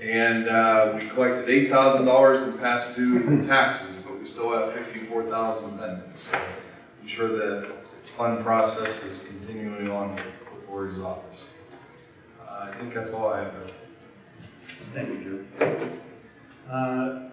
And, uh, we collected eight thousand dollars in past due taxes, but we still have fifty-four thousand pending. So I'm sure the fund process is continuing on with with Lori's office. Uh, I think that's all I have. Thank you, Drew. Uh,